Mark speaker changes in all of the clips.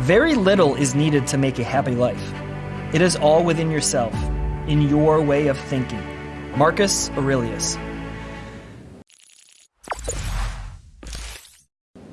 Speaker 1: Very little is needed to make a happy life. It is all within yourself, in your way of thinking. Marcus Aurelius.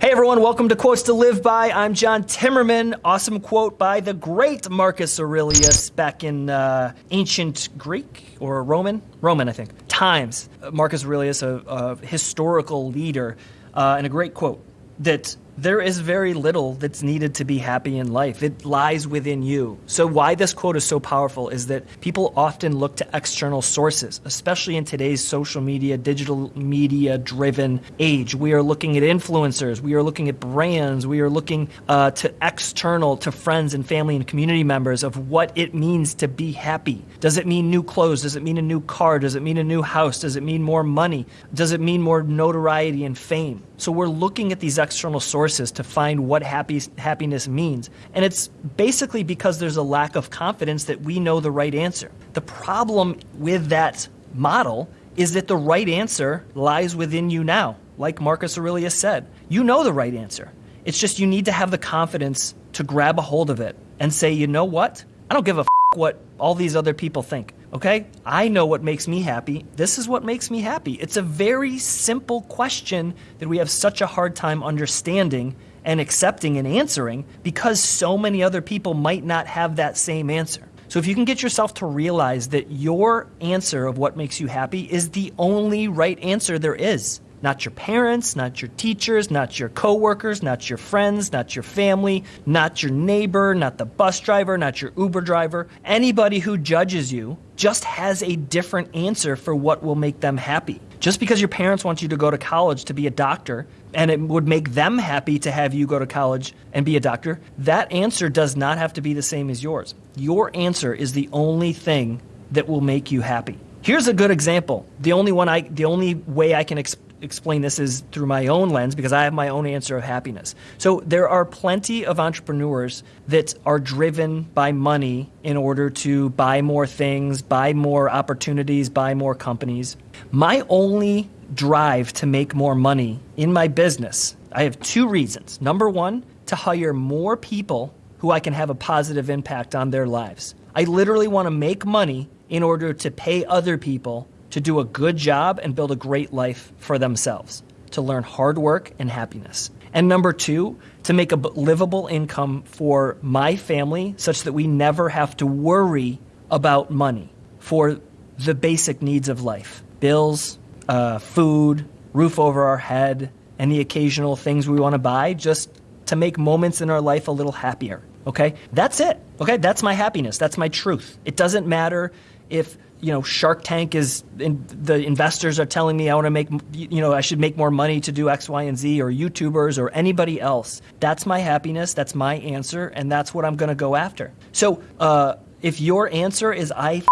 Speaker 1: Hey everyone, welcome to Quotes to Live By. I'm John Timmerman. Awesome quote by the great Marcus Aurelius back in uh, ancient Greek or Roman? Roman, I think. Times. Marcus Aurelius, a, a historical leader, uh, and a great quote that there is very little that's needed to be happy in life. It lies within you. So, why this quote is so powerful is that people often look to external sources, especially in today's social media, digital media driven age. We are looking at influencers, we are looking at brands, we are looking uh, to external, to friends and family and community members of what it means to be happy. Does it mean new clothes? Does it mean a new car? Does it mean a new house? Does it mean more money? Does it mean more notoriety and fame? So, we're looking at these external sources sources to find what happy, happiness means. And it's basically because there's a lack of confidence that we know the right answer. The problem with that model is that the right answer lies within you now. Like Marcus Aurelius said, you know the right answer. It's just you need to have the confidence to grab a hold of it and say, you know what? I don't give a f- what all these other people think. Okay? I know what makes me happy. This is what makes me happy. It's a very simple question that we have such a hard time understanding and accepting and answering because so many other people might not have that same answer. So if you can get yourself to realize that your answer of what makes you happy is the only right answer there is, not your parents, not your teachers, not your coworkers, not your friends, not your family, not your neighbor, not the bus driver, not your Uber driver. Anybody who judges you just has a different answer for what will make them happy. Just because your parents want you to go to college to be a doctor and it would make them happy to have you go to college and be a doctor, that answer does not have to be the same as yours. Your answer is the only thing that will make you happy. Here's a good example. The only one I the only way I can explain explain this is through my own lens because I have my own answer of happiness. So there are plenty of entrepreneurs that are driven by money in order to buy more things, buy more opportunities, buy more companies. My only drive to make more money in my business, I have two reasons. Number one, to hire more people who I can have a positive impact on their lives. I literally want to make money in order to pay other people to do a good job and build a great life for themselves, to learn hard work and happiness. And number two, to make a livable income for my family such that we never have to worry about money for the basic needs of life bills, uh, food, roof over our head, and the occasional things we want to buy just to make moments in our life a little happier. Okay? That's it. Okay? That's my happiness. That's my truth. It doesn't matter if you know Shark Tank is in, the investors are telling me I want to make you know I should make more money to do X, Y, and Z, or YouTubers or anybody else. That's my happiness. That's my answer, and that's what I'm going to go after. So uh, if your answer is I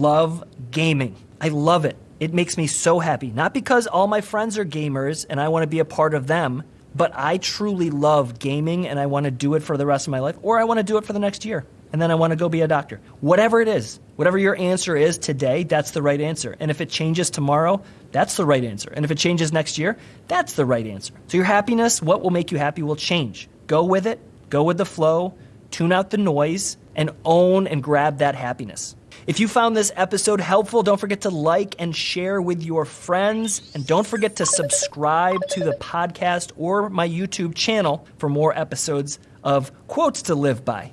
Speaker 1: love gaming, I love it. It makes me so happy. Not because all my friends are gamers and I want to be a part of them, but I truly love gaming and I want to do it for the rest of my life, or I want to do it for the next year and then I want to go be a doctor. Whatever it is, whatever your answer is today, that's the right answer. And if it changes tomorrow, that's the right answer. And if it changes next year, that's the right answer. So your happiness, what will make you happy will change. Go with it, go with the flow, tune out the noise, and own and grab that happiness. If you found this episode helpful, don't forget to like and share with your friends. And don't forget to subscribe to the podcast or my YouTube channel for more episodes of Quotes to Live By.